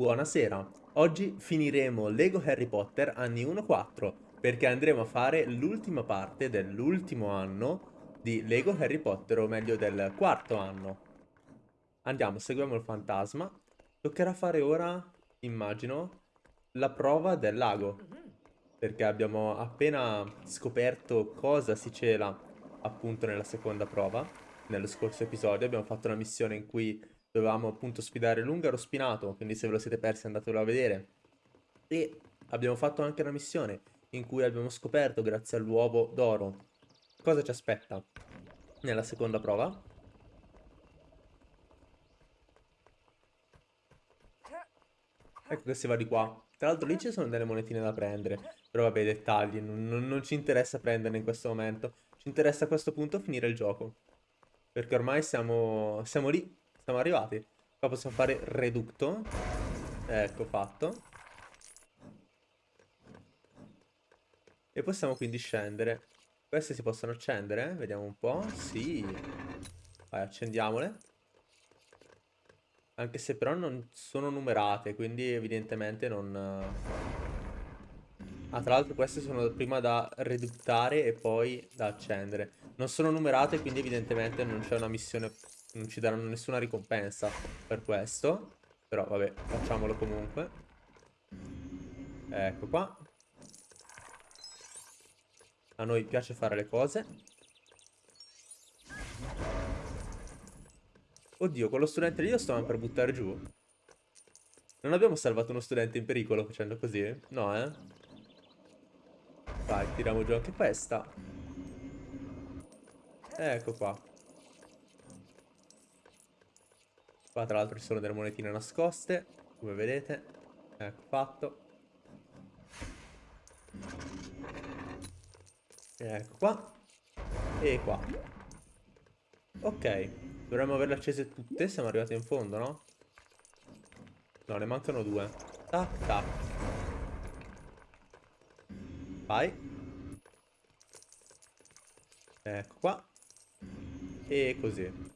Buonasera, oggi finiremo Lego Harry Potter anni 1-4 perché andremo a fare l'ultima parte dell'ultimo anno di Lego Harry Potter, o meglio del quarto anno. Andiamo, seguiamo il fantasma. Toccherà fare ora, immagino, la prova del lago perché abbiamo appena scoperto cosa si cela appunto nella seconda prova. Nello scorso episodio abbiamo fatto una missione in cui dovevamo appunto sfidare l'Ungaro spinato, quindi se ve lo siete persi andatelo a vedere. E abbiamo fatto anche una missione in cui abbiamo scoperto, grazie all'uovo d'oro, cosa ci aspetta nella seconda prova. Ecco che si va di qua. Tra l'altro lì ci sono delle monetine da prendere, però vabbè, dettagli, non, non, non ci interessa prenderne in questo momento. Ci interessa a questo punto finire il gioco. Perché ormai siamo, siamo lì, siamo arrivati. Qua possiamo fare reducto. Ecco, fatto. E possiamo quindi scendere. Queste si possono accendere? Vediamo un po'. Sì. Vai, accendiamole. Anche se però non sono numerate, quindi evidentemente non... Ah, tra l'altro queste sono prima da reduttare e poi da accendere. Non sono numerate, quindi evidentemente non c'è una missione non ci daranno nessuna ricompensa per questo. Però vabbè, facciamolo comunque. Ecco qua. A noi piace fare le cose. Oddio, quello studente lì lo stavamo per buttare giù. Non abbiamo salvato uno studente in pericolo facendo così? No, eh? Vai, tiriamo giù anche questa. Ecco qua. Qua tra l'altro ci sono delle monetine nascoste, come vedete. Ecco fatto. Ecco qua. E qua. Ok. Dovremmo averle accese tutte, siamo arrivati in fondo, no? No, ne mancano due. Tac, tac. Vai. Ecco qua. E così.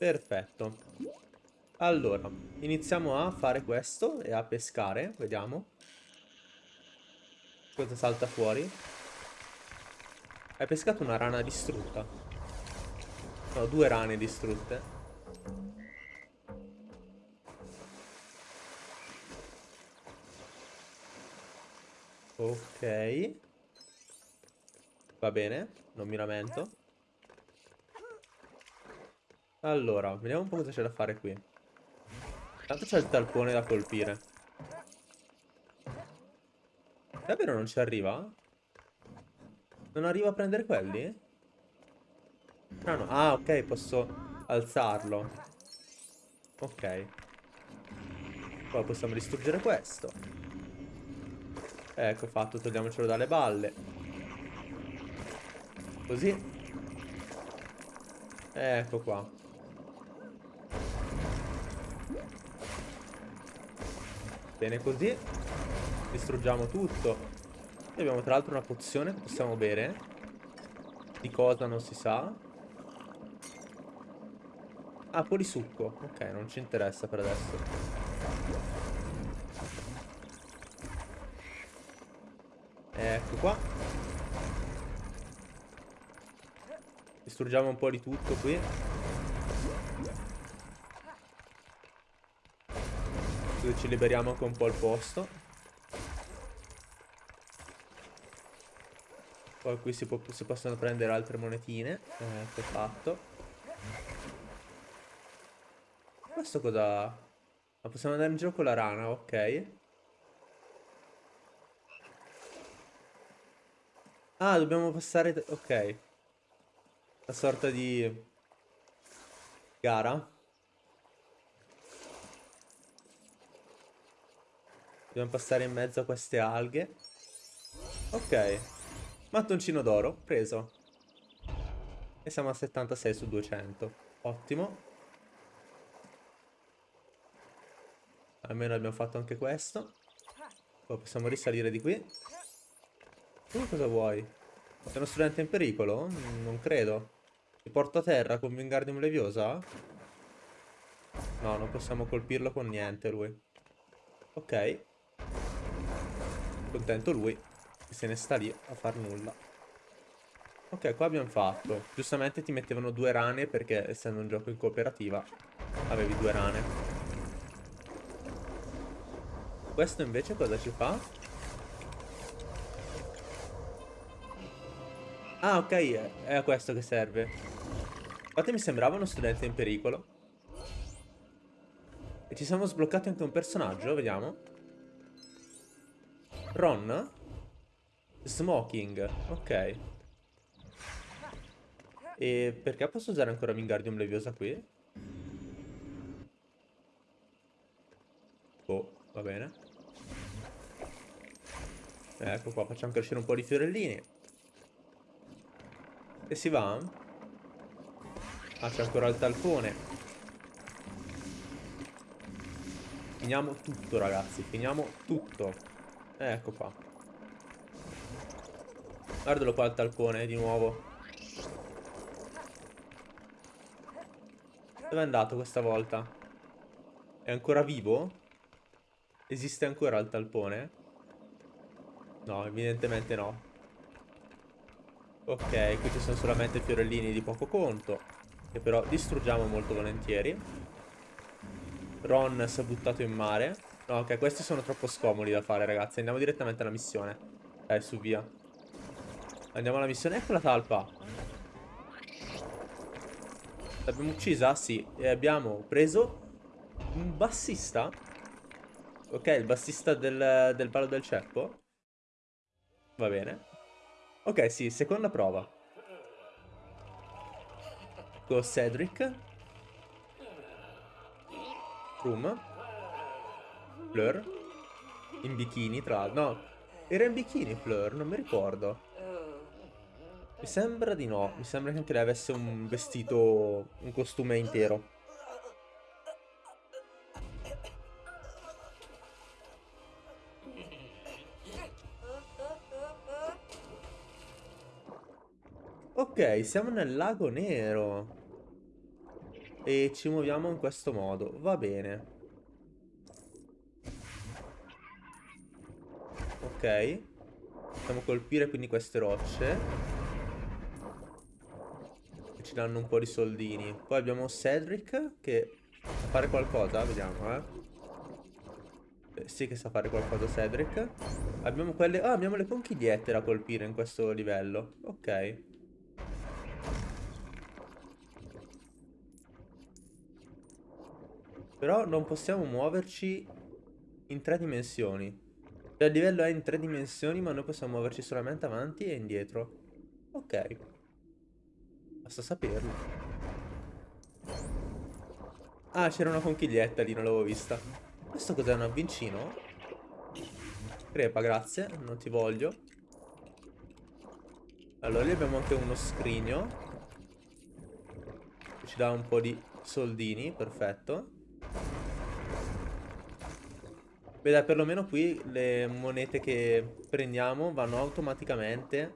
Perfetto. Allora, iniziamo a fare questo e a pescare, vediamo. Cosa salta fuori? Hai pescato una rana distrutta. No, due rane distrutte. Ok. Va bene, non mi lamento. Allora, vediamo un po' cosa c'è da fare qui. Tanto c'è il talpone da colpire. Davvero non ci arriva? Non arriva a prendere quelli? Ah, no. ah ok, posso alzarlo. Ok. Poi possiamo distruggere questo. Ecco fatto, togliamocelo dalle balle. Così. Ecco qua. Bene così. Distruggiamo tutto. E abbiamo tra l'altro una pozione che possiamo bere. Di cosa non si sa. Ah, polisucco. Ok, non ci interessa per adesso. Ecco qua. Distruggiamo un po' di tutto qui. Così ci liberiamo anche un po' il posto. Poi qui si, può, si possono prendere altre monetine. Ecco fatto. Questo cosa... Ma possiamo andare in giro con la rana, ok. Ah, dobbiamo passare... Ok. Una sorta di... Gara. Dobbiamo passare in mezzo a queste alghe. Ok. Mattoncino d'oro, preso. E siamo a 76 su 200. Ottimo. Almeno abbiamo fatto anche questo. Poi possiamo risalire di qui. Tu cosa vuoi? Sei uno studente in pericolo? Non credo. Ti porto a terra con Wingardium Leviosa? No, non possiamo colpirlo con niente lui. Ok. Contento lui. Se ne sta lì a far nulla. Ok, qua abbiamo fatto. Giustamente ti mettevano due rane perché essendo un gioco in cooperativa avevi due rane. Questo invece cosa ci fa? Ah, ok, è a questo che serve. Infatti mi sembrava uno studente in pericolo. E ci siamo sbloccati anche un personaggio, vediamo. Ron? Smoking, ok. E perché posso usare ancora Wingardium Leviosa qui? Oh, va bene. Ecco qua, facciamo crescere un po' di fiorellini. E si va? Ah, c'è ancora il talpone. Finiamo tutto, ragazzi. Finiamo tutto. Ecco qua. Guardalo qua il talpone, di nuovo. Dove è andato questa volta? È ancora vivo? Esiste ancora il talpone? No, evidentemente no. Ok, qui ci sono solamente fiorellini di poco conto. Che però distruggiamo molto volentieri. Ron si è buttato in mare. Ok, questi sono troppo scomodi da fare, ragazzi. Andiamo direttamente alla missione. Dai, su, via. Andiamo alla missione. Ecco la talpa. L'abbiamo uccisa? Sì. E abbiamo preso un bassista. Ok, il bassista del, del ballo del ceppo. Va bene. Ok, sì, seconda prova. Con Cedric. Room. Fleur. In bikini, tra l'altro. No, era in bikini Fleur, non mi ricordo. Mi sembra di no. Mi sembra che anche lei avesse un vestito, un costume intero. Ok, siamo nel lago nero. E ci muoviamo in questo modo. Va bene. Ok. Possiamo colpire quindi queste rocce. E ci danno un po' di soldini. Poi abbiamo Cedric che sa fare qualcosa. Vediamo, eh. eh sì che sa fare qualcosa Cedric. Abbiamo quelle... Ah, abbiamo le conchigliette da colpire in questo livello. Ok. Però non possiamo muoverci in tre dimensioni. Cioè il livello è in tre dimensioni ma noi possiamo muoverci solamente avanti e indietro. Ok. Basta saperlo. Ah, c'era una conchiglietta lì, non l'avevo vista. Questo cos'è, un avvincino? Crepa, grazie, non ti voglio. Allora, lì abbiamo anche uno scrigno. Che ci dà un po' di soldini, perfetto. Beh perlomeno qui le monete che prendiamo vanno automaticamente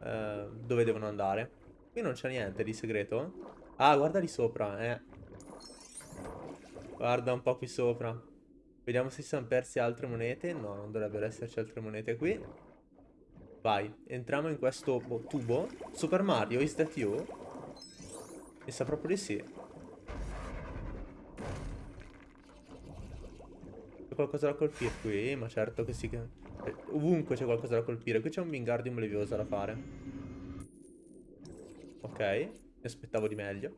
eh, dove devono andare. Qui non c'è niente di segreto. Ah, guarda lì sopra, eh. Guarda un po' qui sopra. Vediamo se si sono perse altre monete. No, non dovrebbero esserci altre monete qui. Vai, entriamo in questo tubo. Super Mario, is that you? Mi sa proprio di sì. Qualcosa da colpire qui? Ma certo che sì che... Eh, ovunque c'è qualcosa da colpire. Qui c'è un Wingardium Leviosa da fare. Ok, mi aspettavo di meglio.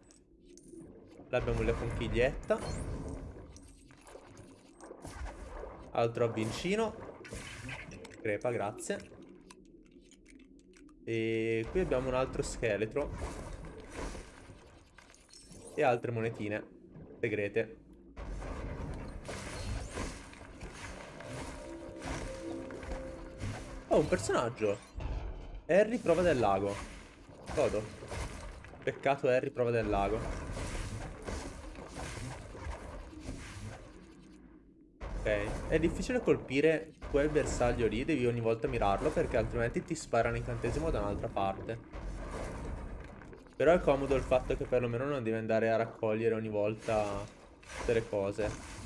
Là abbiamo la conchiglietta. Altro avvincino. Crepa, grazie. E qui abbiamo un altro scheletro. E altre monetine segrete. Oh, un personaggio. Harry prova del lago. Godo. Peccato Harry prova del lago. Ok. È difficile colpire quel bersaglio lì. Devi ogni volta mirarlo perché altrimenti ti sparano incantesimo da un'altra parte. Però è comodo il fatto che perlomeno non devi andare a raccogliere ogni volta tutte le cose.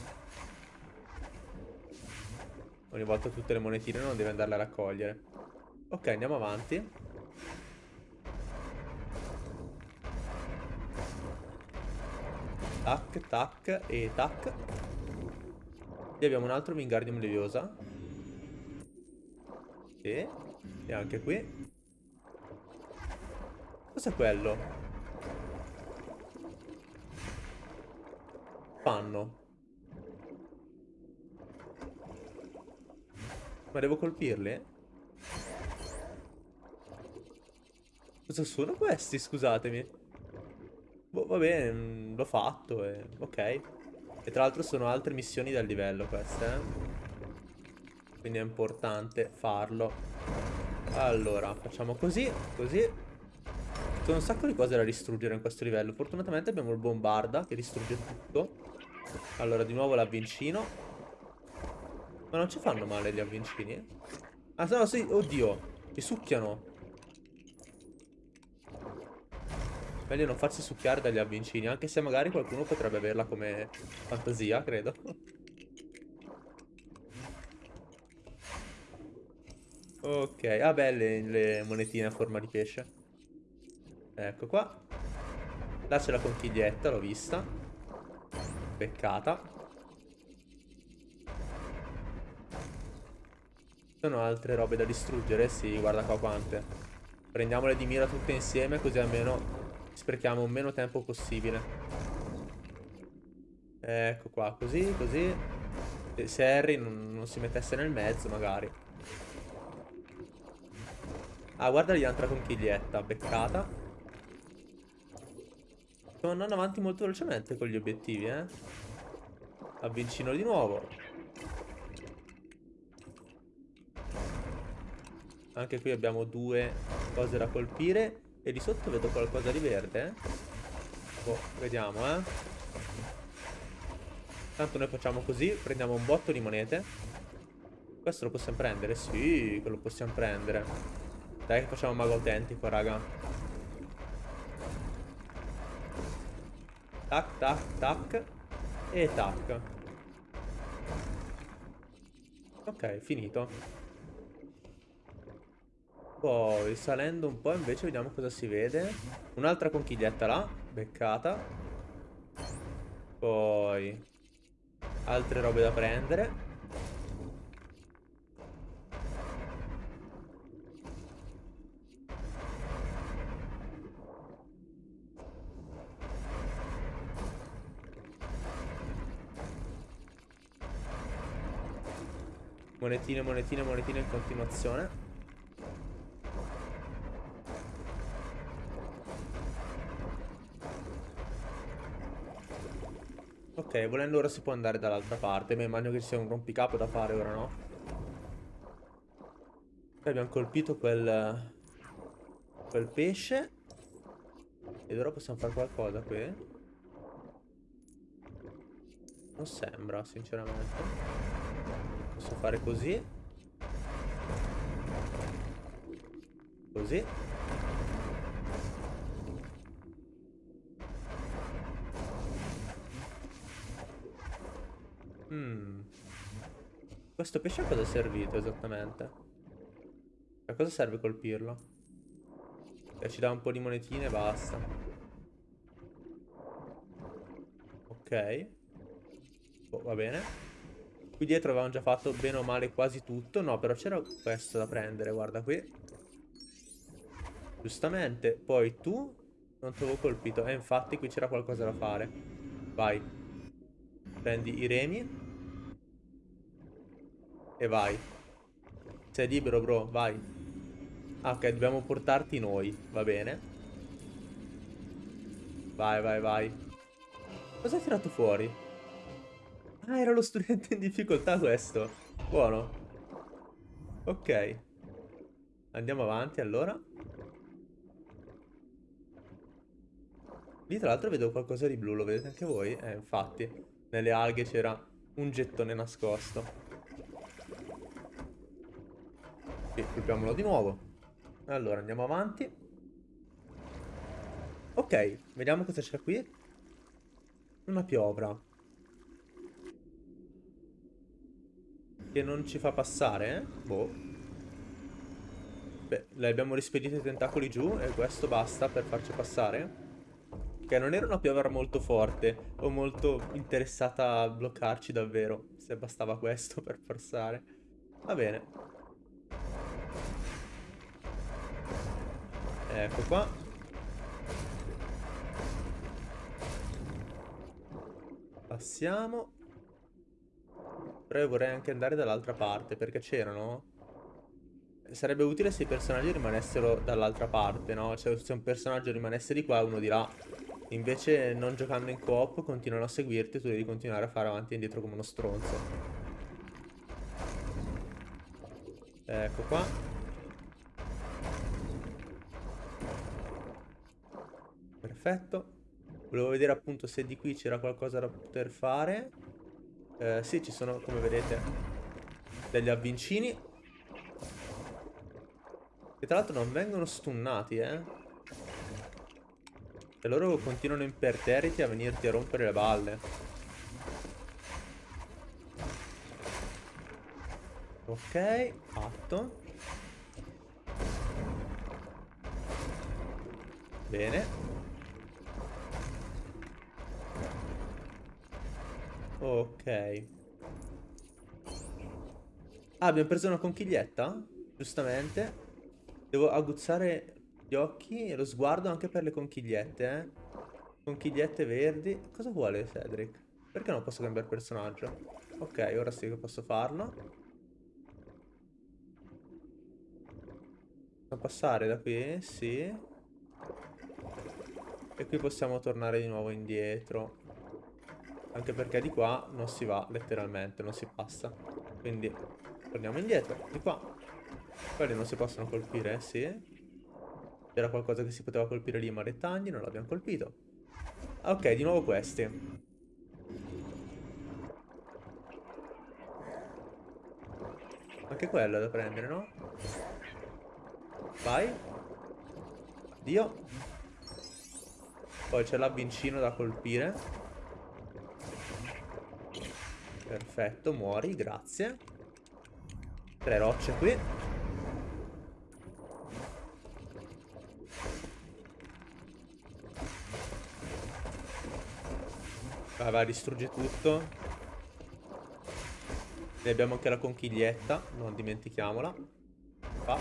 Ogni volta tutte le monetine non devi andarle a raccogliere. Ok, andiamo avanti. Tac, tac e tac. Qui abbiamo un altro Wingardium Leviosa. Sì. E anche qui. Cos'è quello? Panno. Ma devo colpirli? Cosa sono questi, scusatemi? Boh, va bene, mm, l'ho fatto e... ok. E tra l'altro sono altre missioni del livello queste, eh? Quindi è importante farlo. Allora, facciamo così, così. Sono un sacco di cose da distruggere in questo livello. Fortunatamente abbiamo il bombarda che distrugge tutto. Allora, di nuovo l'avvincino. Ma non ci fanno male gli avvincini? Ah, no, sì, oddio. Mi succhiano. Meglio non farsi succhiare dagli avvincini, anche se magari qualcuno potrebbe averla come fantasia, credo. Ok, ah belle le monetine a forma di pesce. Ecco qua. Là c'è la conchiglietta, l'ho vista. Peccata. Sono altre robe da distruggere? Sì, guarda qua quante. Prendiamole di mira tutte insieme così almeno sprechiamo meno tempo possibile. Ecco qua, così, così. Se Harry non, non si mettesse nel mezzo magari. Ah, guarda lì un'altra conchiglietta, beccata. Stiamo andando avanti molto velocemente con gli obiettivi, eh. Avvicino di nuovo. Anche qui abbiamo due cose da colpire. E di sotto vedo qualcosa di verde, eh. Boh, vediamo, eh. Tanto noi facciamo così, prendiamo un botto di monete. Questo lo possiamo prendere? Sì, che lo possiamo prendere. Dai che facciamo mago autentico, raga. Tac, tac, tac. E tac. Ok, finito. Poi, salendo un po' invece, vediamo cosa si vede. Un'altra conchiglietta là, beccata. Poi, altre robe da prendere. Monetine, monetine, monetine in continuazione. Ok, volendo ora si può andare dall'altra parte. Ma immagino che ci sia un rompicapo da fare ora, no? Ok, abbiamo colpito quel... Quel pesce. Ed ora possiamo fare qualcosa qui. Non sembra, sinceramente. Posso fare così. Così. Hmm. Questo pesce a cosa è servito esattamente? A cosa serve colpirlo? E ci dà un po' di monetine e basta. Ok. Oh, va bene. Qui dietro avevamo già fatto bene o male quasi tutto. No, però c'era questo da prendere, guarda qui. Giustamente. Poi tu non ti avevo colpito. E eh, infatti qui c'era qualcosa da fare. Vai. Prendi i remi. E vai. Sei libero, bro. Vai. Ok, dobbiamo portarti noi. Va bene. Vai, vai, vai. Cosa hai tirato fuori? Ah, era lo studente in difficoltà questo. Buono. Ok. Andiamo avanti allora. Lì tra l'altro vedo qualcosa di blu, lo vedete anche voi? Eh, infatti. Nelle alghe c'era un gettone nascosto. Sì, equipiamolo di nuovo. Allora, andiamo avanti. Ok, vediamo cosa c'è qui. Una piovra. Che non ci fa passare, eh? Boh. Beh, le abbiamo rispedite i tentacoli giù e questo basta per farci passare. Che non era una piovra molto forte o molto interessata a bloccarci davvero, se bastava questo per passare. Va bene. Ecco qua. Passiamo. Però io vorrei anche andare dall'altra parte perché c'erano... Sarebbe utile se i personaggi rimanessero dall'altra parte, no? Cioè se un personaggio rimanesse di qua uno dirà... Invece non giocando in coop continuano a seguirti e tu devi continuare a fare avanti e indietro come uno stronzo. Ecco qua. Perfetto. Volevo vedere appunto se di qui c'era qualcosa da poter fare. Eh, sì, ci sono, come vedete, degli avvincini. Che tra l'altro non vengono stunnati, eh. E loro continuano imperterriti a venirti a rompere le balle. Ok, fatto. Bene. Ok. Ah, abbiamo preso una conchiglietta? Giustamente. Devo aguzzare gli occhi e lo sguardo anche per le conchigliette, eh. Conchigliette verdi. Cosa vuole Cedric? Perché non posso cambiare personaggio? Ok, ora sì che posso farlo. Possiamo passare da qui? Sì. E qui possiamo tornare di nuovo indietro. Anche perché di qua non si va letteralmente, non si passa. Quindi torniamo indietro, di qua. Quelli non si possono colpire, sì. C'era qualcosa che si poteva colpire lì ma rettangli, non l'abbiamo colpito. Ok, di nuovo questi. Anche quello da prendere, no? Vai. Dio. Poi c'è l'avvincino da colpire. Perfetto, muori, grazie. Tre rocce qui. Vai, vai, distrugge tutto. E abbiamo anche la conchiglietta, non dimentichiamola. Qua.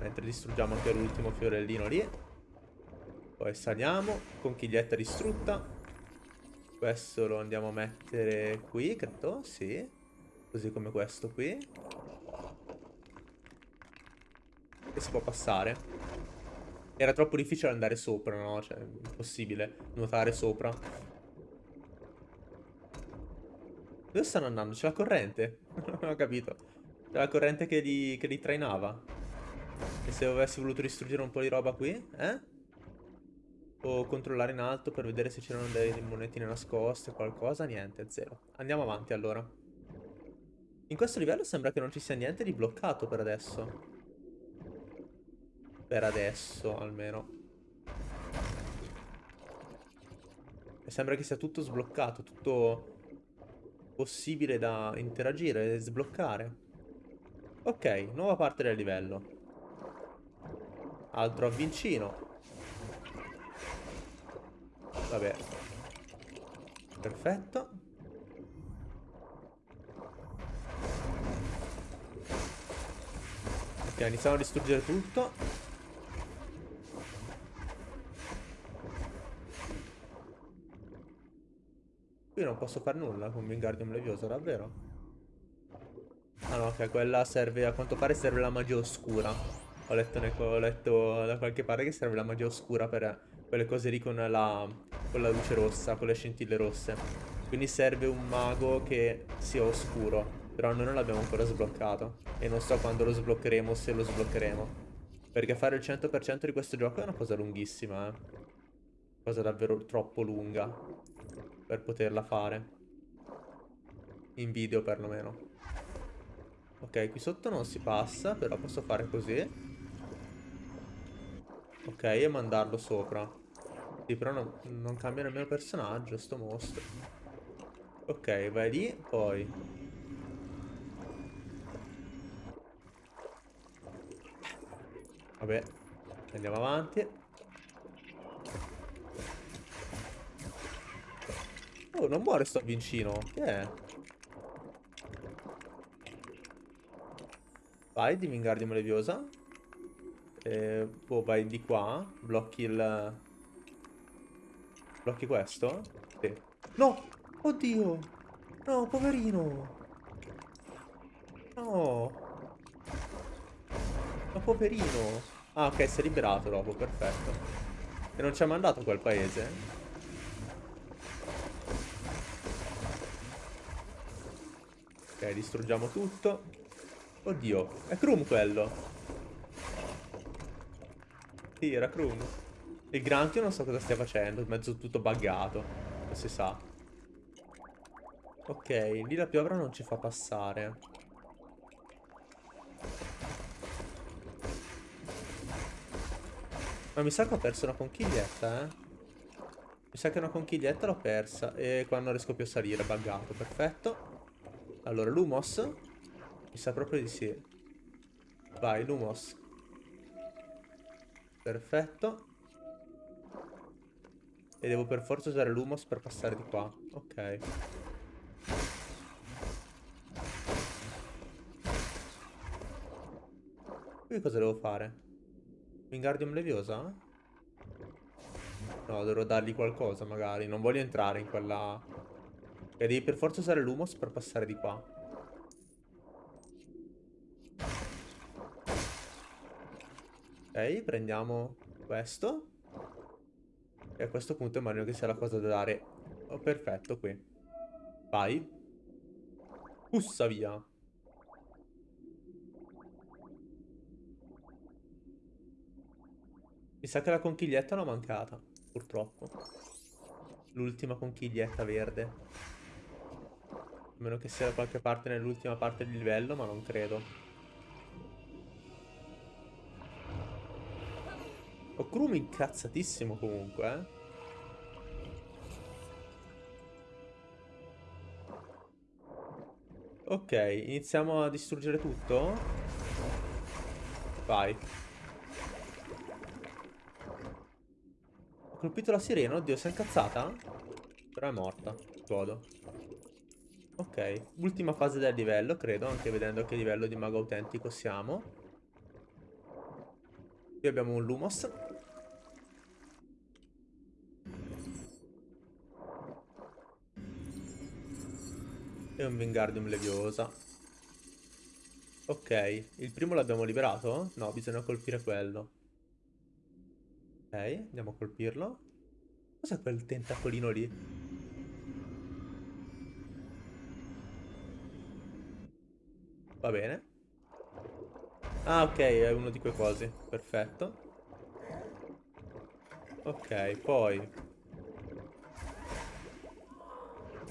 Mentre distruggiamo anche l'ultimo fiorellino lì. Poi saliamo, conchiglietta distrutta. Questo lo andiamo a mettere qui, credo, sì. Così come questo qui. E si può passare. Era troppo difficile andare sopra, no? Cioè, impossibile nuotare sopra. Dove stanno andando? C'è la corrente? non ho capito. C'è la corrente che li, che li trainava. E se avessi voluto distruggere un po' di roba qui? Eh? O controllare in alto per vedere se c'erano delle monetine nascoste, qualcosa, niente, zero. Andiamo avanti allora. In questo livello sembra che non ci sia niente di bloccato per adesso. Per adesso, almeno. E sembra che sia tutto sbloccato, tutto possibile da interagire e sbloccare. Ok, nuova parte del livello. Altro avvincino. Vabbè. Perfetto. Ok, iniziamo a distruggere tutto. Qui non posso fare nulla con Wingardium Leviosa, davvero? Ah no, ok, quella serve, a quanto pare serve la magia oscura. Ho letto, ho letto da qualche parte che serve la magia oscura per quelle cose lì con la, con la luce rossa, con le scintille rosse. Quindi serve un mago che sia oscuro. Però noi non l'abbiamo ancora sbloccato. E non so quando lo sbloccheremo, se lo sbloccheremo. Perché fare il 100% di questo gioco è una cosa lunghissima, eh. Cosa davvero troppo lunga. Per poterla fare. In video perlomeno. Ok, qui sotto non si passa, però posso fare così. Ok, e mandarlo sopra. Sì, però non, non cambia nemmeno personaggio, sto mostro. Ok, vai lì, poi... Vabbè, andiamo avanti. Oh, non muore sto vincino. Che è? Vai, di Wingardium Leviosa. E, boh, vai di qua. Blocchi il... Blocchi questo? Sì. No! Oddio! No, poverino! No! Ma poverino! Ah, ok, si è liberato dopo, perfetto. E non ci ha mandato quel paese? Ok, distruggiamo tutto. Oddio, è Krum quello. Sì, era Krum. Il granchio non so cosa stia facendo, mezzo tutto buggato. Non si sa. Ok, lì la piovra non ci fa passare. Ma mi sa che ho perso una conchiglietta, eh. Mi sa che una conchiglietta l'ho persa. E qua non riesco più a salire, buggato. Perfetto. Allora, Lumos. Mi sa proprio di sì. Vai, Lumos. Perfetto. E devo per forza usare Lumos per passare di qua. Ok. Qui cosa devo fare? Wingardium Leviosa? No, dovrò dargli qualcosa magari. Non voglio entrare in quella... E devi per forza usare Lumos per passare di qua. Ok, prendiamo questo. E a questo punto immagino che sia la cosa da dare. Oh, perfetto, qui. Vai. Pussa via. Mi sa che la conchiglietta l'ho mancata, purtroppo. L'ultima conchiglietta verde. A meno che sia da qualche parte nell'ultima parte del livello, ma non credo. Ho Krum incazzatissimo comunque, eh. Ok, iniziamo a distruggere tutto? Vai. Ho colpito la sirena, oddio, si è incazzata? Però è morta, godo. Ok, ultima fase del livello, credo, anche vedendo a che livello di mago autentico siamo. Qui abbiamo un Lumos. Un Wingardium Leviosa. Ok, il primo l'abbiamo liberato? No, bisogna colpire quello. Ok, andiamo a colpirlo. Cos'è quel tentacolino lì? Va bene. Ah, ok, è uno di quei cosi. Perfetto. Ok, poi...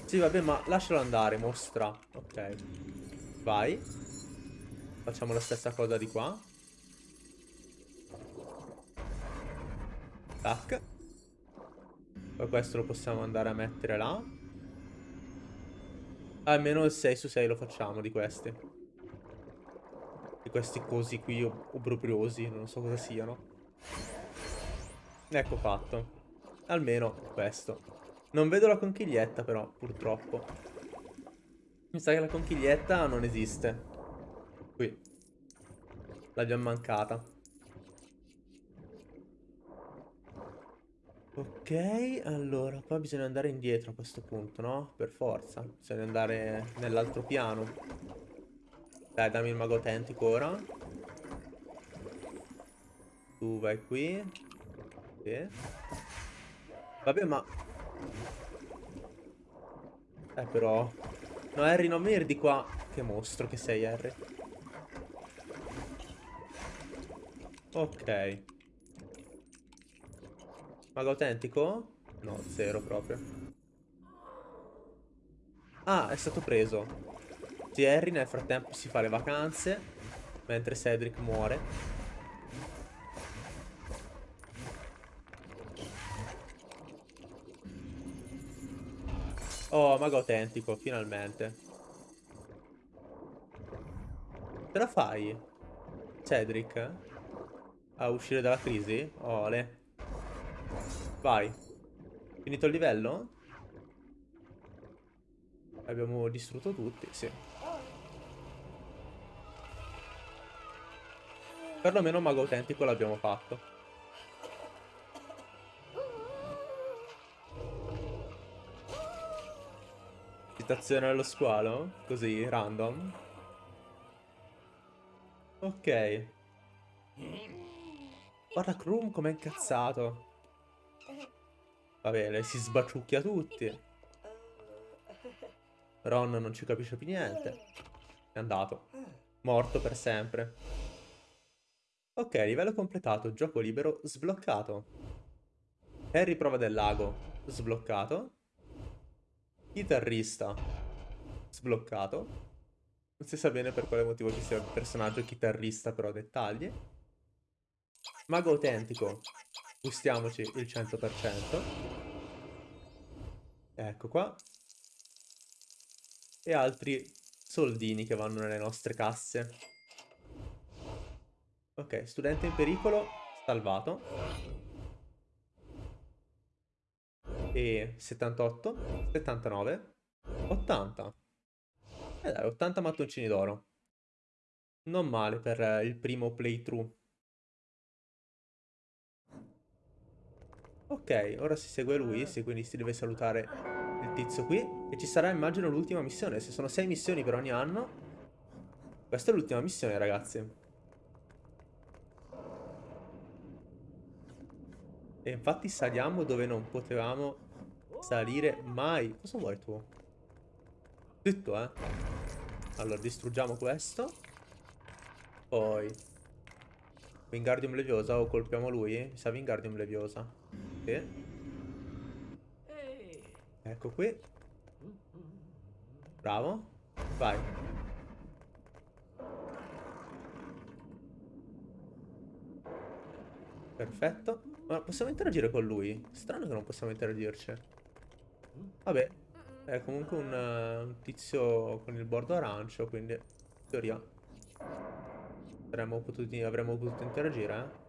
Sì, vabbè, ma lascialo andare, mostra. Ok. Vai. Facciamo la stessa cosa di qua. Tac. Poi questo lo possiamo andare a mettere là. Almeno il 6 su 6 lo facciamo di questi. Di questi cosi qui obbrobriosi, non so cosa siano. Ecco fatto. Almeno questo. Non vedo la conchiglietta però, purtroppo. Mi sa che la conchiglietta non esiste. Qui. L'abbiamo mancata. Ok, allora, qua bisogna andare indietro a questo punto, no? Per forza. Bisogna andare nell'altro piano. Dai, dammi il mago autentico ora. Tu vai qui. Sì. Vabbè, ma... Eh, però... No, Harry, non venire di qua. Che mostro che sei, Harry. Ok. Mago autentico? No, zero proprio. Ah, è stato preso. Jerry nel frattempo si fa le vacanze, mentre Cedric muore. Oh, mago autentico, finalmente. Ce la fai? Cedric? A uscire dalla crisi? Ole. Vai. Finito il livello? Abbiamo distrutto tutti, sì. Perlomeno mago autentico l'abbiamo fatto. Citazione allo squalo? Così, random. Ok. Guarda Krum com'è incazzato. Va bene, si sbaciucchia tutti. Ron non ci capisce più niente. È andato. Morto per sempre. Ok, livello completato. Gioco libero sbloccato. Harry prova del lago. Sbloccato. Chitarrista. Sbloccato. Non si sa bene per quale motivo ci sia il personaggio chitarrista, però dettagli. Mago autentico. Gustiamoci il 100%. Ecco qua. E altri soldini che vanno nelle nostre casse. Ok, studente in pericolo, salvato e 78, 79, 80. E dai, 80 mattoncini d'oro. Non male per il primo playthrough. Ok, ora si segue lui, sì, quindi si deve salutare il tizio qui. E ci sarà, immagino, l'ultima missione. Se sono 6 missioni per ogni anno, questa è l'ultima missione, ragazzi. E infatti saliamo dove non potevamo salire mai. Cosa vuoi tu? Zitto, eh. Allora, distruggiamo questo. Poi... Wingardium Leviosa o colpiamo lui? Mi sa Wingardium Leviosa. Sì. Ecco qui. Bravo. Vai. Perfetto. Ma possiamo interagire con lui? Strano che non possiamo interagirci. Vabbè, è comunque un, uh, un tizio con il bordo arancio, quindi in teoria avremmo potuto, avremmo potuto interagire, eh?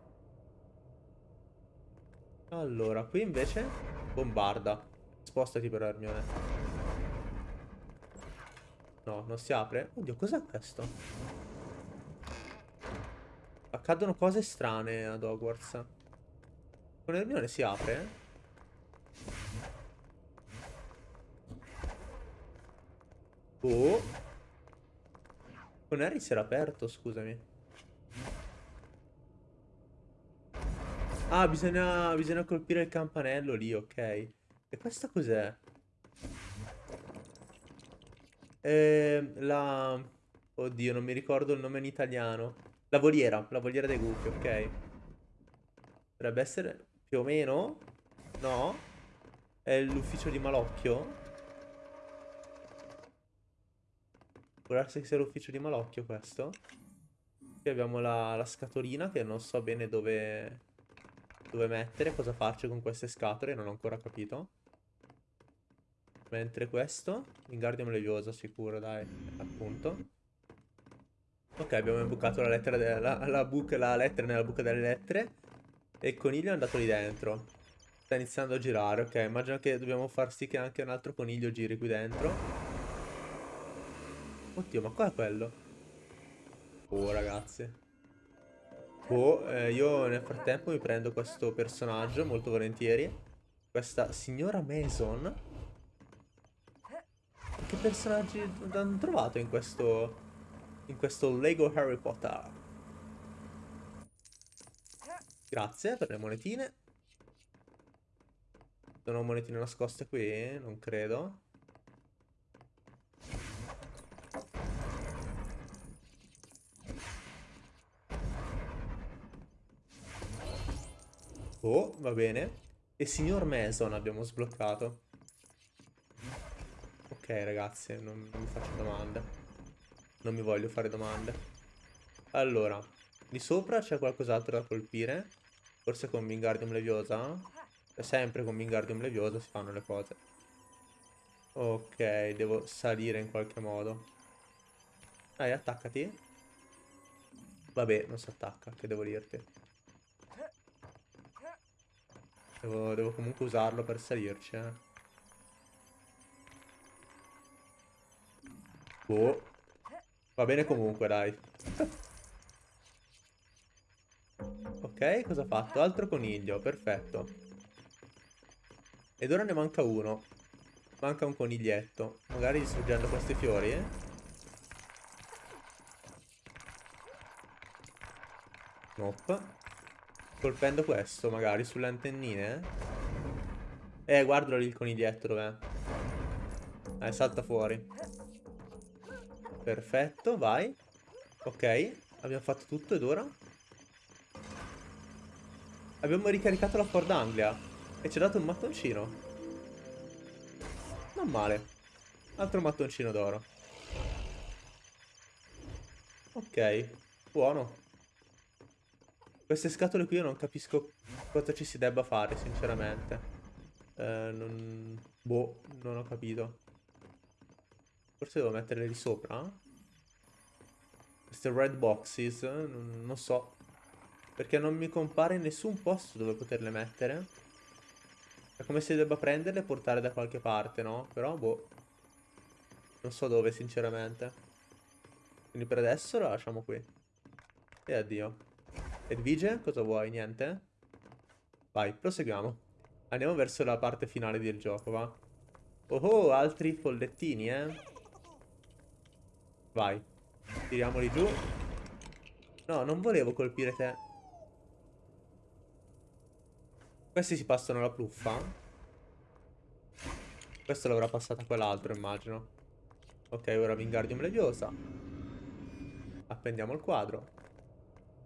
Allora, qui invece bombarda. Spostati per Hermione. No, non si apre. Oddio, cos'è questo? Accadono cose strane ad Hogwarts. Con Hermione si apre? Oh. Con Harry si era aperto, scusami. Ah, bisogna, bisogna colpire il campanello lì, ok. E questa cos'è? Eh, la... Oddio, non mi ricordo il nome in italiano. La voliera, la voliera dei gufi, ok. Dovrebbe essere più o meno? No? È l'ufficio di Malocchio? Può darsi che sia l'ufficio di Malocchio questo. Qui abbiamo la, la, scatolina che non so bene dove, dove mettere, cosa farci con queste scatole, non ho ancora capito. Mentre questo, Wingardium Leviosa sicuro, dai, appunto. Ok, abbiamo imbucato la lettera, de la, la lettera nella buca delle lettere. E il coniglio è andato lì dentro. Sta iniziando a girare, ok. Immagino che dobbiamo far sì che anche un altro coniglio giri qui dentro. Oddio, ma qua è quello? Oh, ragazzi. Oh, eh, io nel frattempo mi prendo questo personaggio molto volentieri. Questa signora Mason. Che personaggi hanno trovato in questo... In questo Lego Harry Potter? Grazie per le monetine. Sono monetine nascoste qui? Non credo. Oh, va bene. E signor Mason abbiamo sbloccato. Ok, ragazzi, non, non mi faccio domande. Non mi voglio fare domande. Allora, di sopra c'è qualcos'altro da colpire. Forse con Wingardium Leviosa. Sempre con Wingardium Leviosa si fanno le cose. Ok, devo salire in qualche modo. Dai, attaccati. Vabbè, non si attacca, che devo dirti. Devo, devo comunque usarlo per salirci, eh. Boh. Va bene comunque, dai. ok, cosa ha fatto? Altro coniglio, perfetto. Ed ora ne manca uno. Manca un coniglietto. Magari distruggendo questi fiori, eh? Nope. Colpendo questo, magari, sulle antennine, eh? Eh, guardalo lì il coniglietto, dov'è? Eh, salta fuori. Perfetto, vai. Ok, abbiamo fatto tutto ed ora? Abbiamo ricaricato la Ford Anglia e ci ha dato un mattoncino. Non male. Altro mattoncino d'oro. Ok, buono. Queste scatole qui io non capisco cosa ci si debba fare, sinceramente. Eh, non... Boh, non ho capito. Forse devo metterle lì sopra? Queste red boxes, non, non so. Perché non mi compare in nessun posto dove poterle mettere. È come se debba prenderle e portare da qualche parte, no? Però, boh. Non so dove, sinceramente. Quindi per adesso la lasciamo qui. E addio. Edvige, cosa vuoi? Niente? Vai, proseguiamo. Andiamo verso la parte finale del gioco, va. Oh, oh altri follettini, eh. Vai. Tiriamoli giù. No, non volevo colpire te. Questi si passano la pluffa. Questo l'avrà passata quell'altro, immagino. Ok, ora Wingardium Leviosa. Appendiamo il quadro.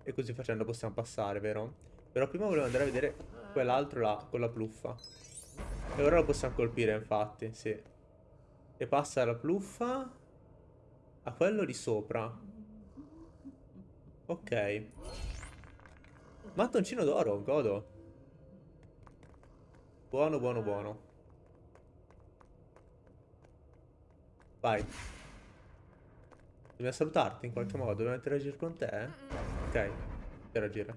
E così facendo possiamo passare, vero? Però prima volevo andare a vedere quell'altro là, con la pluffa. E ora lo possiamo colpire, infatti, sì. E passa la pluffa a quello di sopra. Ok. Mattoncino d'oro, godo. Buono, buono, buono. Vai. Dobbiamo salutarti in qualche modo. Dobbiamo interagire con te, eh? Ok. Interagire.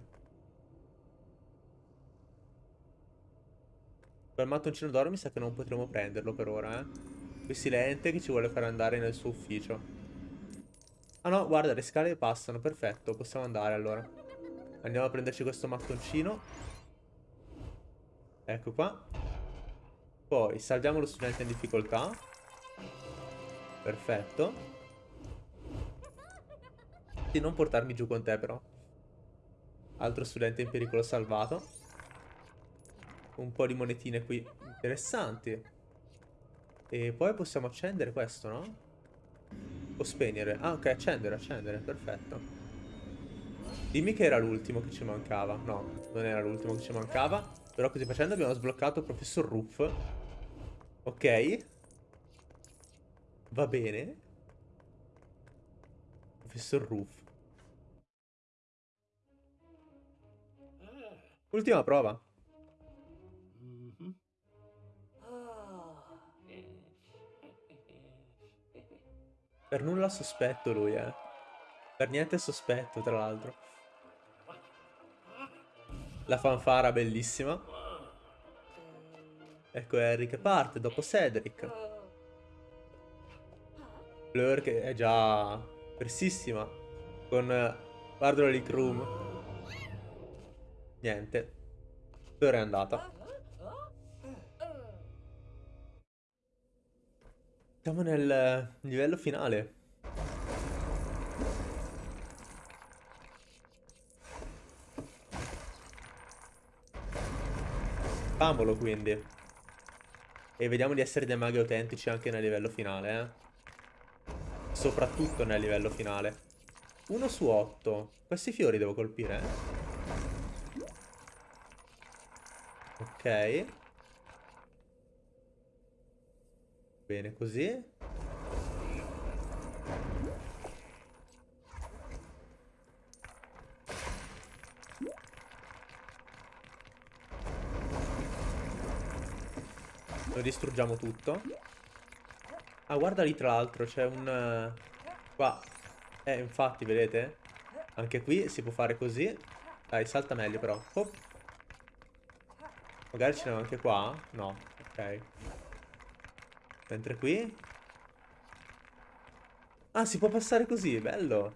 Quel mattoncino d'oro mi sa che non potremo prenderlo per ora, eh? Qui silente che ci vuole fare andare nel suo ufficio. Ah no, guarda, le scale passano, perfetto, possiamo andare allora. Andiamo a prenderci questo mattoncino. Ecco qua. Poi salviamo lo studente in difficoltà. Perfetto. Di non portarmi giù con te però. Altro studente in pericolo salvato. Un po' di monetine qui interessanti. E poi possiamo accendere questo, no? O spegnere. Ah, ok, accendere, accendere, perfetto. Dimmi che era l'ultimo che ci mancava. No, non era l'ultimo che ci mancava. Però così facendo abbiamo sbloccato il professor Ruff. Ok. Va bene. Professor Ruff. Ultima prova. Per nulla sospetto lui, eh. Per niente sospetto, tra l'altro. La fanfara bellissima. Ecco Harry che parte dopo Cedric. Fleur è già persissima. Con... Guardalo lì, Room. Niente. Fleur è andata. Siamo nel livello finale. Famolo quindi. E vediamo di essere dei maghi autentici anche nel livello finale, eh. Soprattutto nel livello finale. Uno su otto. Questi fiori devo colpire, eh. Bene così. Lo distruggiamo tutto. Ah, guarda lì tra l'altro, c'è un... Qua. Eh, infatti, vedete? Anche qui si può fare così. Dai, salta meglio però. Oh. Magari ce n'è anche qua? No, ok. Mentre qui... Ah, si può passare così, bello.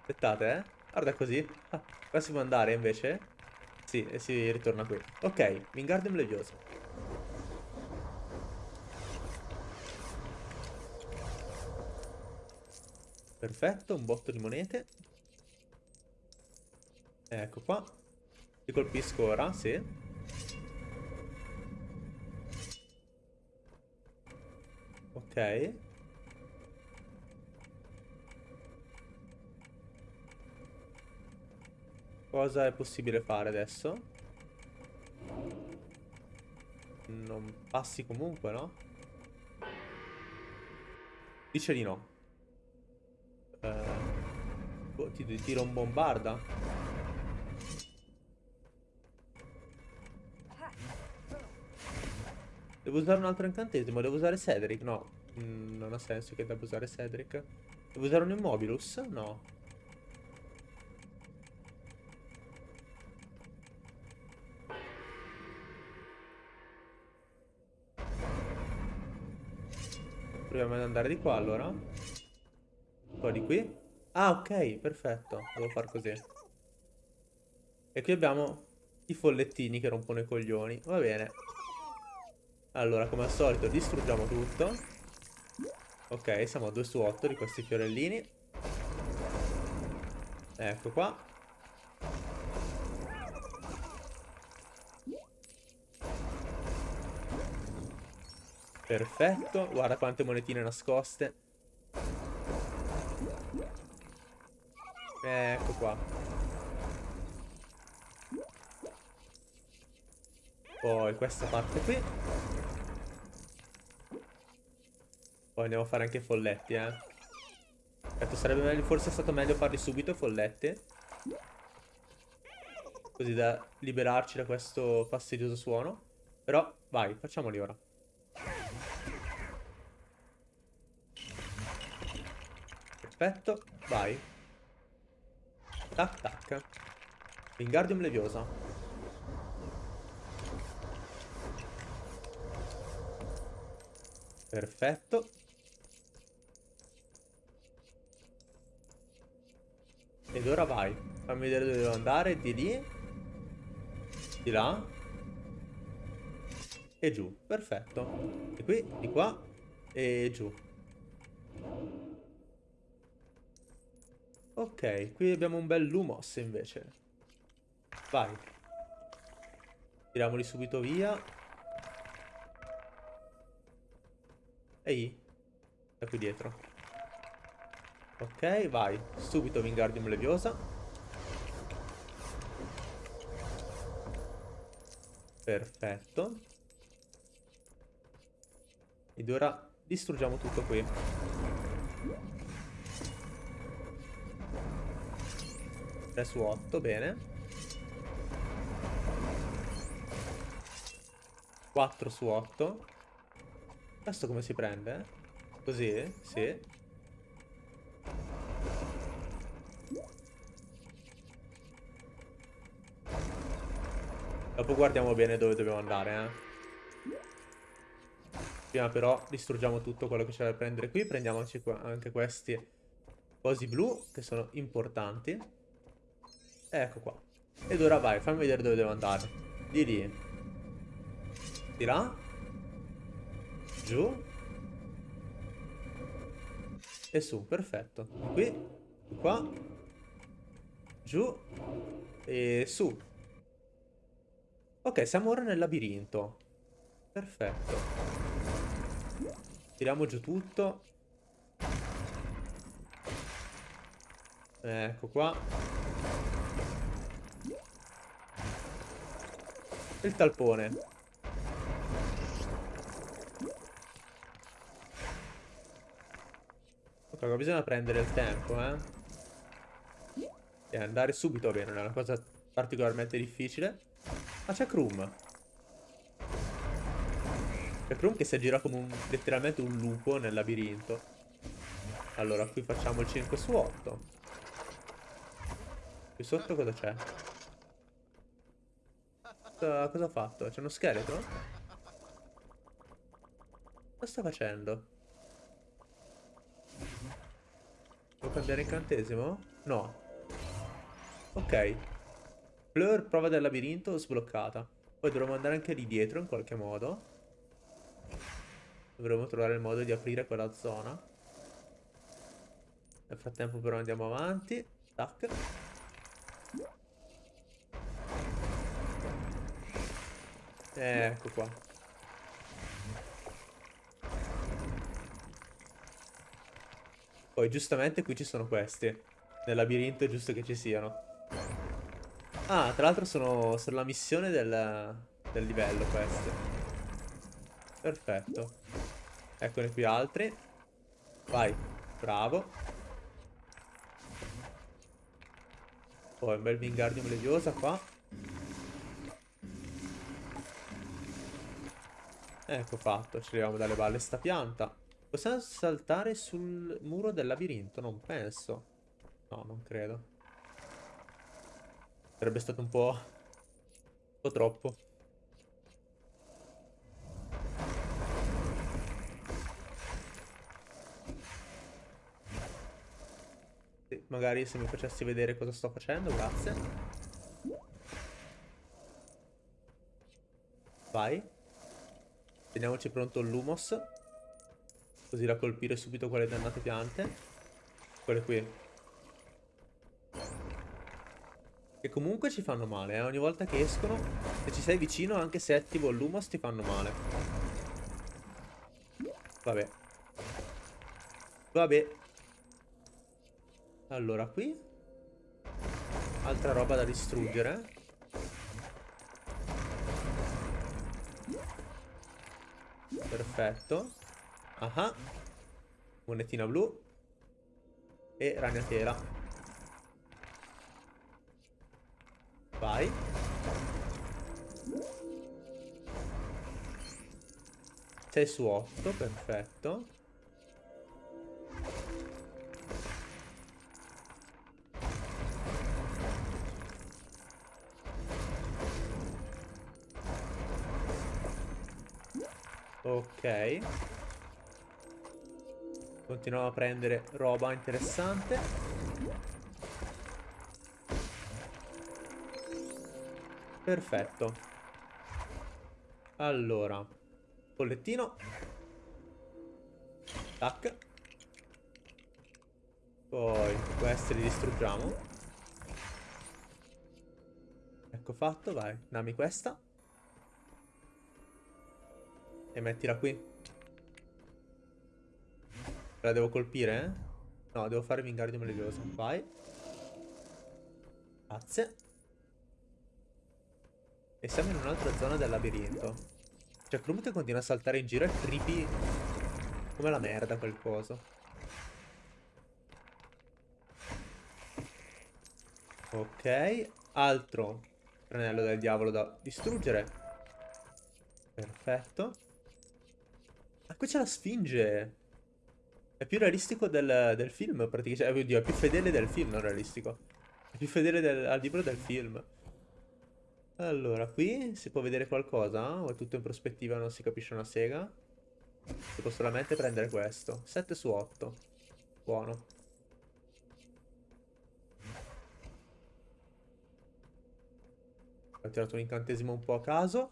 Aspettate, eh. Guarda così. Ah, qua si può andare invece? Sì, e si ritorna qui. Ok, Wingardium Leviosa. Perfetto, un botto di monete. Ecco qua. Ti colpisco ora, sì. Ok. Cosa è possibile fare adesso? Non passi comunque, no? Dice di no. Uh, ti, ti tiro un bombarda? Devo usare un altro incantesimo, devo usare Cedric? No, mm, non ha senso che devo usare Cedric. Devo usare un Immobilus? No. Proviamo ad andare di qua allora. Un po' di qui. Ah, ok, perfetto. Devo far così. E qui abbiamo i follettini che rompono i coglioni. Va bene. Allora, come al solito, distruggiamo tutto. Ok, siamo a 2 su 8 di questi fiorellini. Ecco qua. Perfetto, guarda quante monetine nascoste. Ecco qua. Poi questa parte qui. Poi andiamo a fare anche folletti, eh. Aspetta, sarebbe meglio, forse è stato meglio farli subito folletti. Così da liberarci da questo fastidioso suono. Però, vai, facciamoli ora. Perfetto, vai. Tac tac. Wingardium Leviosa. Perfetto. Ed ora vai. Fammi vedere dove devo andare. Di lì. Di là. E giù. Perfetto. Di qui, di qua. E giù. Ok, qui abbiamo un bel Lumos invece. Vai. Tiriamoli subito via. Ehi. Da qui dietro. Ok, vai. Subito Wingardium Leviosa. Perfetto. Ed ora distruggiamo tutto qui. 3 su 8, bene. 4 su 8. Questo come si prende? Così? Sì. Dopo guardiamo bene dove dobbiamo andare, eh. Prima però distruggiamo tutto quello che c'è da prendere qui. Prendiamoci anche questi cosi blu, che sono importanti. Ecco qua. Ed ora vai, fammi vedere dove devo andare. Di lì. Di là. Giù. E su, perfetto. Qui. Qua. Giù. E su. Ok, siamo ora nel labirinto. Perfetto. Tiriamo giù tutto. Ecco qua. il talpone. Ok, bisogna prendere il tempo, eh. E andare subito bene, è una cosa particolarmente difficile. Ma c'è Krum. Cioè, comunque si aggira come un, letteralmente un lupo nel labirinto. Allora, qui facciamo il 5 su 8. Qui sotto cosa c'è? Cosa, ha fatto? C'è uno scheletro? Cosa sta facendo? Devo cambiare incantesimo? No. Ok. Fleur, prova del labirinto, sbloccata. Poi dovremo andare anche lì dietro in qualche modo. Dovremo trovare il modo di aprire quella zona. Nel frattempo però andiamo avanti. Tac. Ecco qua. Poi giustamente qui ci sono questi. Nel labirinto è giusto che ci siano. Ah, tra l'altro sono, sono la missione del, del livello queste. Perfetto. Eccone qui altri. Vai. Bravo. Poi un bel Wingardium Leviosa qua. Ecco fatto, ci leviamo dalle balle sta pianta. Possiamo saltare sul muro del labirinto? Non penso. No, non credo. Sarebbe stato un po'... un po' troppo. Magari se mi facessi vedere cosa sto facendo, grazie. Vai. Teniamoci pronto il Lumos. Così da colpire subito quelle dannate piante. Quelle qui. Che comunque ci fanno male, eh. Ogni volta che escono, se ci sei vicino, anche se attivo il Lumos, ti fanno male. Vabbè. Vabbè. Allora, qui. Altra roba da distruggere. Perfetto. Ah. Monetina blu. E ragnatela. Vai. 6 su 8, perfetto. Ok. Continuiamo a prendere roba interessante. Perfetto. Allora. Bollettino. Tac. Poi questi li distruggiamo. Ecco fatto, vai. Dammi questa. E mettila qui. La devo colpire, eh? No, devo fare Wingardium Leviosa. Vai. Grazie. E siamo in un'altra zona del labirinto. Cioè, Krumut continua a saltare in giro e creepy come la merda quel coso. Ok. Altro tranello del diavolo da distruggere. Perfetto. Ah, qui c'è la Sfinge. È più realistico del, del film, praticamente. Cioè, oddio, è più fedele del film, non realistico. È più fedele del, al libro del film. Allora, qui si può vedere qualcosa? O è tutto in prospettiva, non si capisce una sega? Si può solamente prendere questo. 7 su 8. Buono. Ho tirato un incantesimo un po' a caso.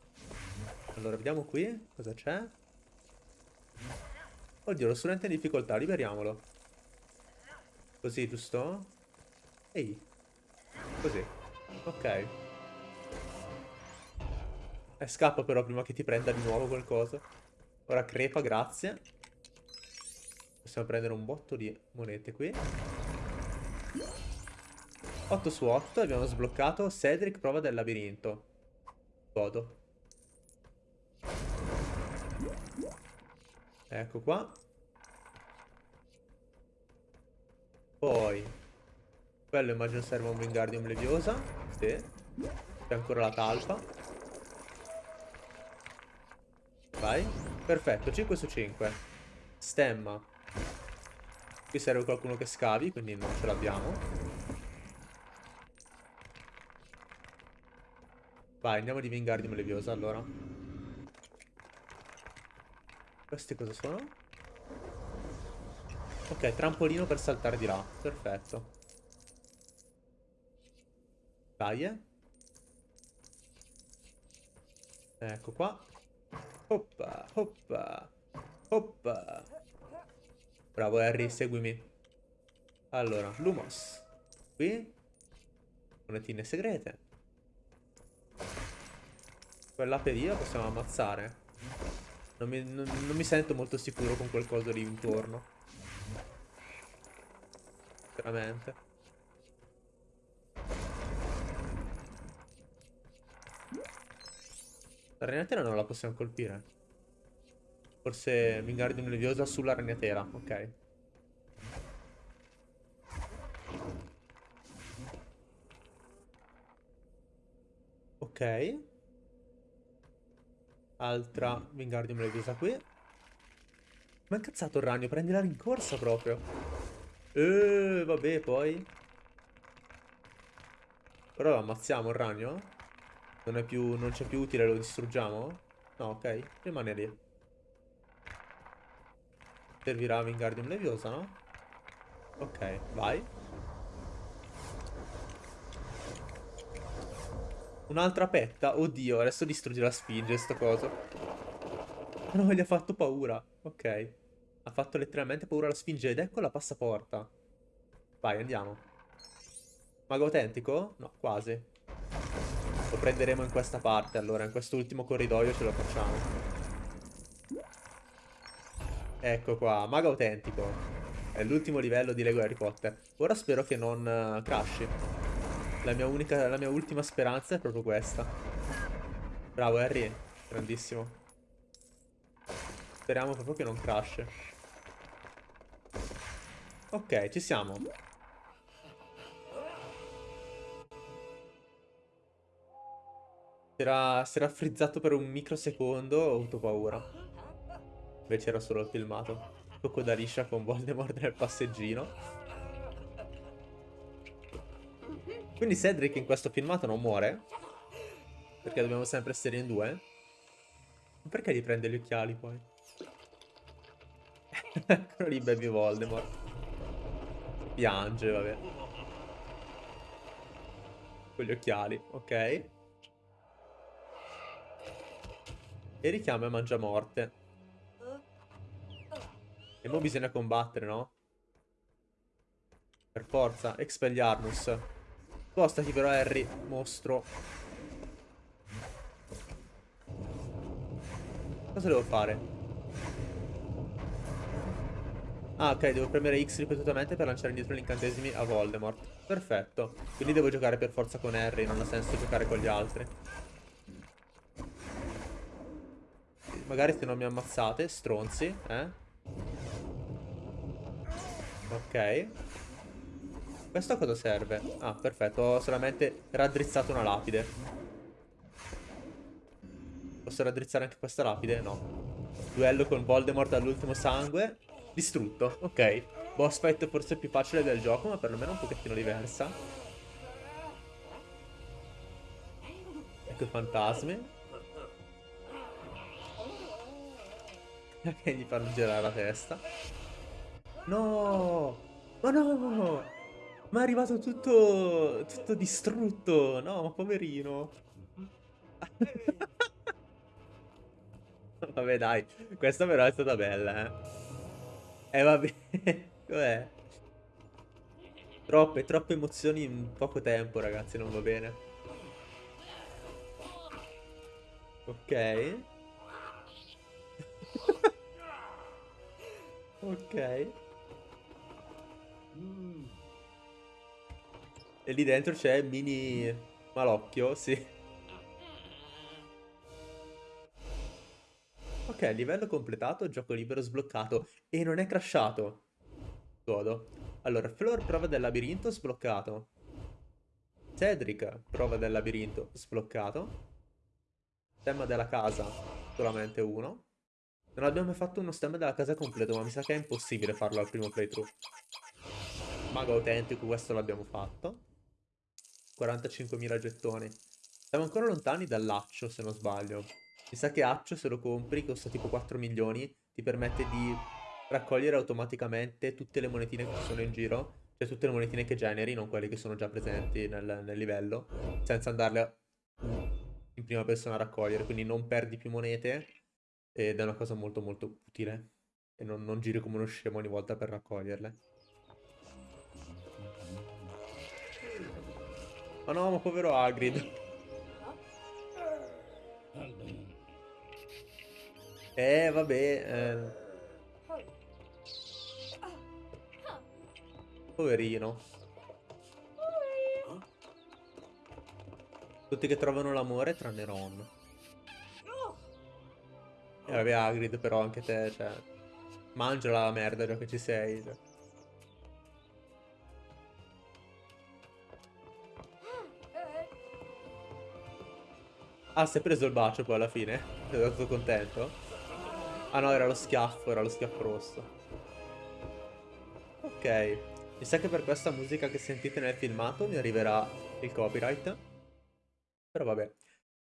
Allora, vediamo qui cosa c'è. Oddio, lo studente in difficoltà, liberiamolo. Così, giusto? Ehi. Così. Ok. Eh, scappa però prima che ti prenda di nuovo qualcosa. Ora crepa, grazie. Possiamo prendere un botto di monete qui. 8 su 8, abbiamo sbloccato Cedric prova del labirinto. Godo. Ecco qua. Poi. Quello immagino serva un Wingardium Leviosa. Sì. C'è ancora la talpa. Vai. Perfetto, 5 su 5. Stemma. Qui serve qualcuno che scavi, quindi non ce l'abbiamo. Vai, andiamo di Wingardium Leviosa allora. Questi cosa sono? Ok, trampolino per saltare di là. Perfetto. Dai, eh. Ecco qua. Hoppa, hoppa, hoppa. Bravo Harry, seguimi. Allora, Lumos. Qui. Monetine segrete. Quell'ape la possiamo ammazzare. Non mi, non, non mi sento molto sicuro con quel coso lì intorno. Veramente. La ragnatela non la possiamo colpire. Forse Wingardium Leviosa sulla ragnatela, ok. Ok. Altra Wingardium Leviosa qui. Ma è incazzato il ragno, prendi la rincorsa proprio. Eeeh, vabbè, poi. Però lo ammazziamo il ragno? Non è più, non c'è più utile, lo distruggiamo? No, ok, rimane lì. Servirà Wingardium Leviosa, no? Ok, vai. Un'altra petta? Oddio, adesso distrugge la spinge sto coso. No, gli ha fatto paura. Ok. Ha fatto letteralmente paura la spinge ed ecco la passaporta. Vai, andiamo. Mago autentico? No, quasi. Lo prenderemo in questa parte allora, in quest'ultimo corridoio ce lo facciamo. Ecco qua, mago autentico. È l'ultimo livello di Lego Harry Potter. Ora spero che non uh, crashi. La mia, unica, la mia ultima speranza è proprio questa. Bravo Harry, grandissimo. Speriamo proprio che non crash. Ok, ci siamo. Era, si era frizzato per un microsecondo, ho avuto paura. Invece era solo il filmato. Tocco da liscia con Voldemort nel passeggino. Quindi Cedric in questo filmato non muore? Perché dobbiamo sempre essere in due? Perché gli prende gli occhiali poi? Eccolo lì baby Voldemort. Piange, vabbè. Con gli occhiali, ok. E richiama Mangiamorte. E mo bisogna combattere, no? Per forza. Expelliarmus. Spostati però, Harry. Mostro. Cosa devo fare? Ah, ok, devo premere X ripetutamente per lanciare indietro gli incantesimi a Voldemort. Perfetto. Quindi devo giocare per forza con Harry, non ha senso giocare con gli altri. Magari se non mi ammazzate, stronzi, eh? Ok. Questo a cosa serve? Ah, perfetto, ho solamente raddrizzato una lapide. Posso raddrizzare anche questa lapide? No. Duello con Voldemort all'ultimo sangue. Distrutto, ok. Boss fight forse più facile del gioco, ma perlomeno un pochettino diversa. Ecco i fantasmi. Che gli fanno girare la testa. No! Ma no! Ma è arrivato tutto, tutto distrutto! No, ma poverino! vabbè dai, questa però è stata bella, eh. Eh vabbè, com'è? Troppe, troppe emozioni in poco tempo, ragazzi, non va bene. Ok. Ok. Mm. E lì dentro c'è mini malocchio, sì. Ok, livello completato, gioco libero sbloccato. E non è crashato. Godo. Allora, Flor, prova del labirinto, sbloccato. Cedric, prova del labirinto, sbloccato. Tema della casa, solamente uno. Non abbiamo mai fatto uno stem della casa completo, ma mi sa che è impossibile farlo al primo playthrough. Mago autentico, questo l'abbiamo fatto. 45.000 gettoni. Siamo ancora lontani dall'accio, se non sbaglio. Mi sa che accio, se lo compri, costa tipo 4 milioni. Ti permette di raccogliere automaticamente tutte le monetine che sono in giro. Cioè tutte le monetine che generi, non quelle che sono già presenti nel, nel livello. Senza andarle in prima persona a raccogliere. Quindi non perdi più monete. Ed è una cosa molto molto utile. E non, non giri come uno scemo ogni volta per raccoglierle. Oh no, ma povero Hagrid. Eh, vabbè. Eh. Poverino. Tutti che trovano l'amore tranne Ron. E vabbè Hagrid però anche te, cioè... Mangiala la merda già che ci sei. Cioè. Ah, si è preso il bacio poi alla fine? Sei stato contento? Ah no, era lo schiaffo, era lo schiaffo rosso. Ok. Mi sa che per questa musica che sentite nel filmato mi arriverà il copyright. Però vabbè.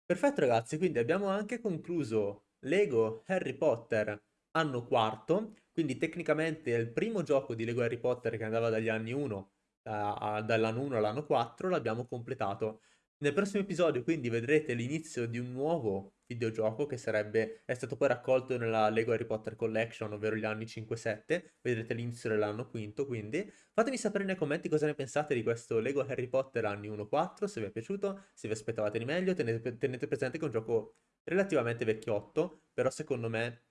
Perfetto ragazzi, quindi abbiamo anche concluso Lego Harry Potter anno quarto. Quindi tecnicamente è il primo gioco di Lego Harry Potter che andava dagli anni 1, uh, dall'anno 1 all'anno 4, l'abbiamo completato. Nel prossimo episodio quindi vedrete l'inizio di un nuovo videogioco che sarebbe, è stato poi raccolto nella Lego Harry Potter Collection, ovvero gli anni 5-7, vedrete l'inizio dell'anno quinto quindi. Fatemi sapere nei commenti cosa ne pensate di questo Lego Harry Potter anni 1-4, se vi è piaciuto, se vi aspettavate di meglio, tenete, tenete presente che è un gioco relativamente vecchiotto, però secondo me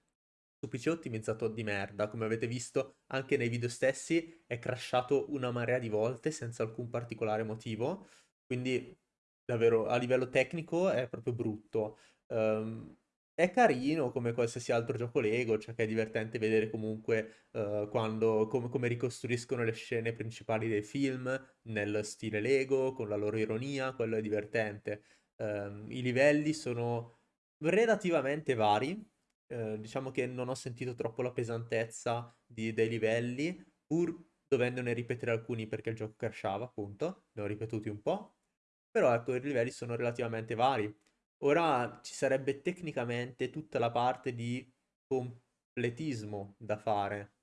su PC ottimizzato di merda, come avete visto anche nei video stessi è crashato una marea di volte senza alcun particolare motivo, quindi davvero a livello tecnico è proprio brutto. Um, è carino come qualsiasi altro gioco Lego, cioè che è divertente vedere comunque uh, quando, com come ricostruiscono le scene principali dei film nel stile Lego, con la loro ironia, quello è divertente. Um, I livelli sono relativamente vari, uh, diciamo che non ho sentito troppo la pesantezza di, dei livelli, pur dovendone ripetere alcuni perché il gioco crashava, appunto, ne ho ripetuti un po'. Però ecco, i livelli sono relativamente vari. Ora ci sarebbe tecnicamente tutta la parte di completismo da fare.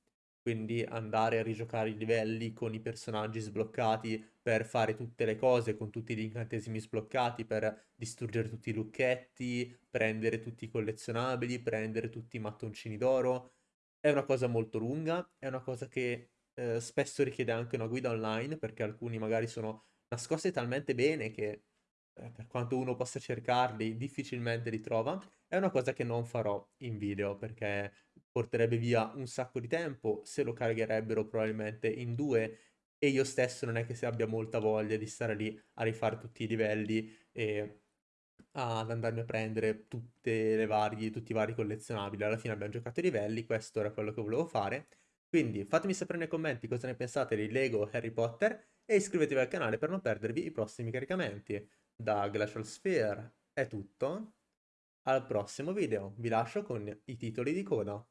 Quindi andare a rigiocare i livelli con i personaggi sbloccati per fare tutte le cose con tutti gli incantesimi sbloccati, per distruggere tutti i lucchetti, prendere tutti i collezionabili, prendere tutti i mattoncini d'oro. È una cosa molto lunga, è una cosa che eh, spesso richiede anche una guida online perché alcuni magari sono nascoste talmente bene che eh, per quanto uno possa cercarli difficilmente li trova. È una cosa che non farò in video perché porterebbe via un sacco di tempo, se lo caricherebbero probabilmente in due e io stesso non è che se abbia molta voglia di stare lì a rifare tutti i livelli e ad andarmi a prendere varie, tutti i vari collezionabili. Alla fine abbiamo giocato i livelli, questo era quello che volevo fare. Quindi fatemi sapere nei commenti cosa ne pensate di Lego Harry Potter e iscrivetevi al canale per non perdervi i prossimi caricamenti. Da Glacial Sphere è tutto, al prossimo video, vi lascio con i titoli di coda.